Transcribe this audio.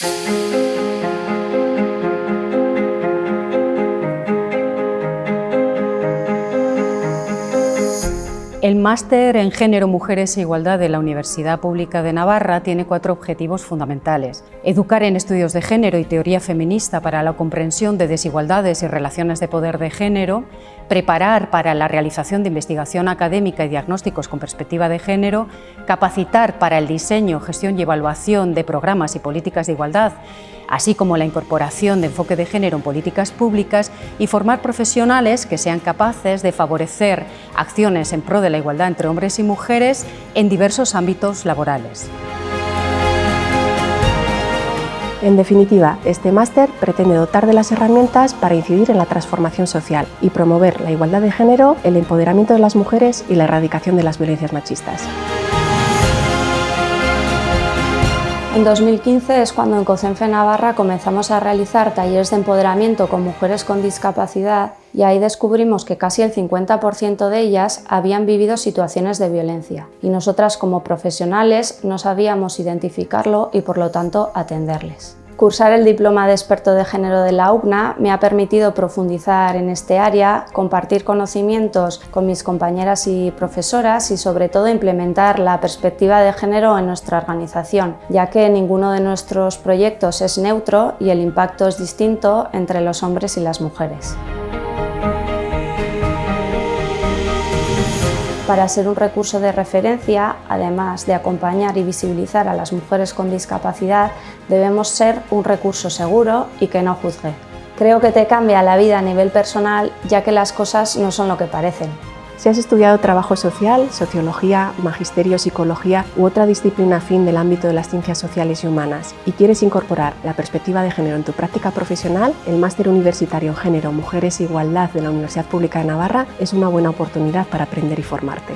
Thank you. El máster en Género, Mujeres e Igualdad de la Universidad Pública de Navarra tiene cuatro objetivos fundamentales. Educar en estudios de género y teoría feminista para la comprensión de desigualdades y relaciones de poder de género, preparar para la realización de investigación académica y diagnósticos con perspectiva de género, capacitar para el diseño, gestión y evaluación de programas y políticas de igualdad, así como la incorporación de enfoque de género en políticas públicas y formar profesionales que sean capaces de favorecer acciones en pro la igualdad entre hombres y mujeres en diversos ámbitos laborales. En definitiva, este máster pretende dotar de las herramientas para incidir en la transformación social y promover la igualdad de género, el empoderamiento de las mujeres y la erradicación de las violencias machistas. En 2015 es cuando en COCENFE Navarra comenzamos a realizar talleres de empoderamiento con mujeres con discapacidad y ahí descubrimos que casi el 50% de ellas habían vivido situaciones de violencia y nosotras como profesionales no sabíamos identificarlo y por lo tanto atenderles. Cursar el diploma de experto de género de la UCNA me ha permitido profundizar en este área, compartir conocimientos con mis compañeras y profesoras y sobre todo implementar la perspectiva de género en nuestra organización, ya que ninguno de nuestros proyectos es neutro y el impacto es distinto entre los hombres y las mujeres. Para ser un recurso de referencia, además de acompañar y visibilizar a las mujeres con discapacidad, debemos ser un recurso seguro y que no juzgue. Creo que te cambia la vida a nivel personal ya que las cosas no son lo que parecen. Si has estudiado trabajo social, sociología, magisterio, psicología u otra disciplina afín del ámbito de las ciencias sociales y humanas y quieres incorporar la perspectiva de género en tu práctica profesional, el Máster Universitario en Género, Mujeres e Igualdad de la Universidad Pública de Navarra es una buena oportunidad para aprender y formarte.